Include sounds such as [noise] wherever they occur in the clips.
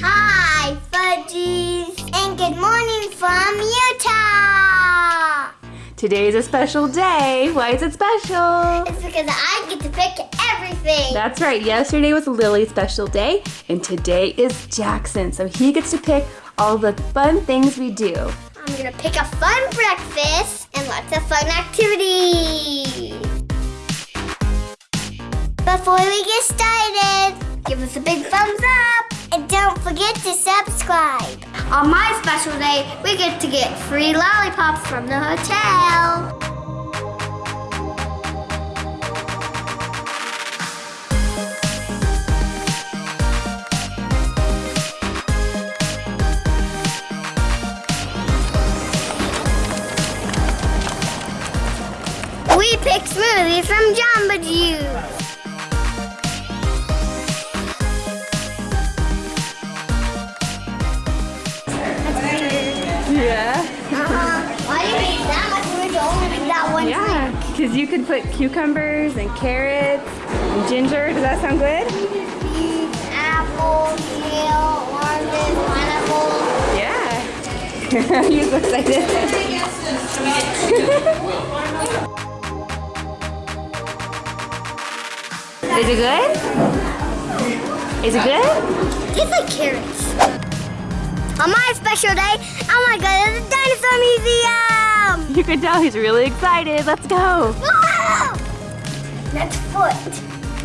Hi, Fudgies. And good morning from Utah. Today is a special day. Why is it special? It's because I get to pick everything. That's right. Yesterday was Lily's special day, and today is Jackson. So he gets to pick all the fun things we do. I'm gonna pick a fun breakfast and lots of fun activities. Before we get started, give us a big thumbs up forget to subscribe. On my special day, we get to get free lollipops from the hotel. We pick smoothies from Jamba Juice. Yeah. Uh-huh. Why do you make that much? We only make that one Yeah, because you could put cucumbers and carrots and ginger. Does that sound good? Peach, apple, kale, oranges, pineapple. Yeah. You're so excited. Is it good? Is it good? Tastes like carrots. On my special day, oh my god, to the dinosaur museum! You can tell he's really excited. Let's go. Whoa! Next foot.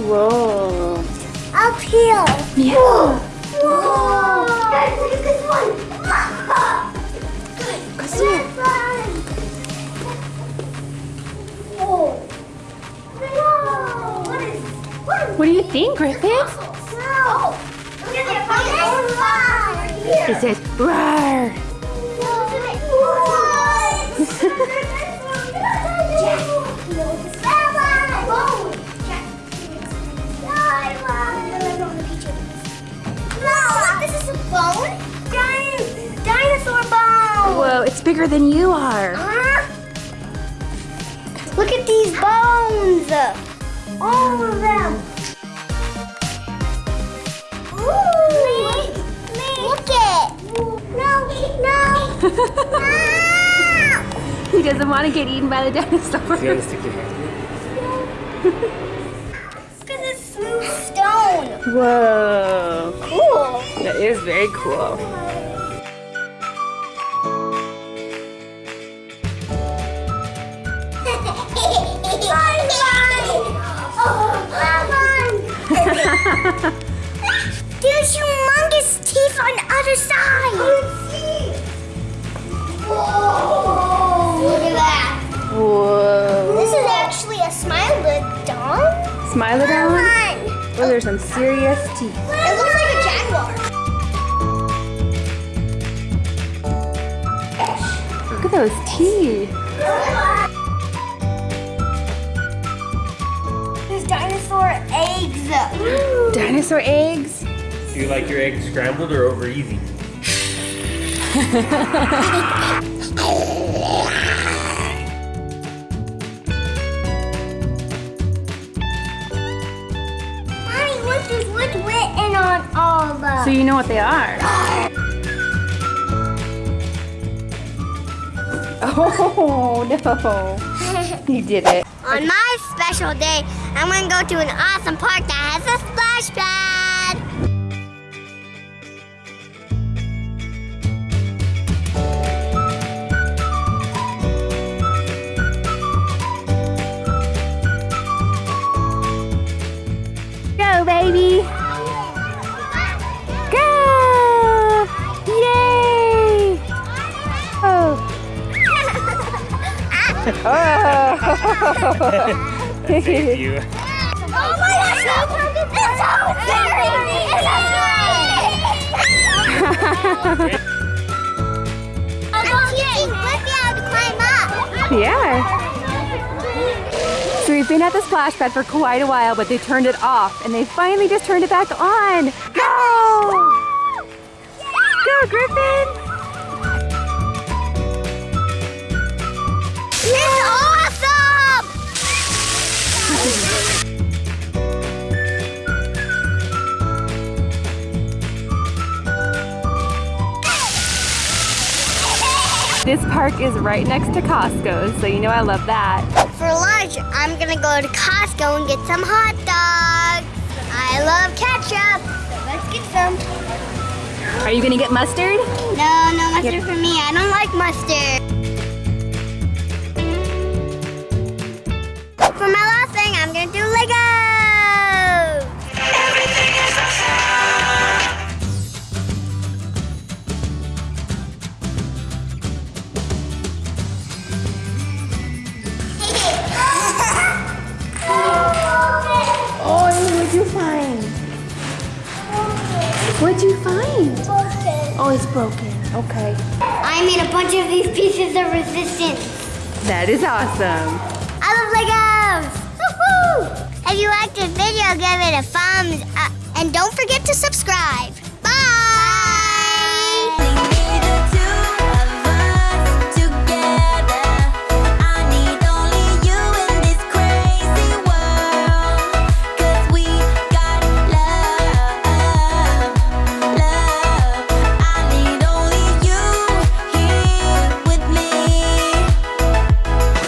Whoa. Up here. Yeah. Whoa! Whoa! Guys, look at this one. Good. Go see it. Whoa. What is? What is? What do you think, Griffin? It says roar. Bone! Dinosaur bone! Whoa, it's bigger than you are. Huh? Look at these bones! All of them! [laughs] He doesn't want to get eaten by the dinosaur. gotta stick your hand. Look at this smooth stone! Whoa. Cool! That is very cool. [laughs] There's humongous teeth on the other side. Whoa! Look at that. Whoa. This is actually a smilodon. Smilodon? Come Oh, there's some serious teeth. It looks like a jaguar. Look at those teeth. There's dinosaur eggs. [gasps] Dinosaur eggs? Do you like your eggs scrambled or over easy? Mommy, look, there's what's written on all of them. So you know what they are. Oh, no. [laughs] You did it. On my special day, I'm gonna go to an awesome park that has a splash pad. Baby. Go. Yay. Oh. oh. Thank you. Oh my gosh, that's so scary! It's I'm teaching Blippi how to climb up. Yeah. We've been at the splash pad for quite a while, but they turned it off and they finally just turned it back on. Go! Go, Griffin! This park is right next to Costco, so you know I love that. For lunch, I'm gonna go to Costco and get some hot dogs. I love ketchup. So let's get some. Are you gonna get mustard? No, no mustard for me. I don't like mustard. What'd you find? Broken. Oh, it's broken. Okay. I made a bunch of these pieces of resistance. That is awesome. I love Legos! Woohoo! If you liked this video, give it a thumbs up. And don't forget to subscribe.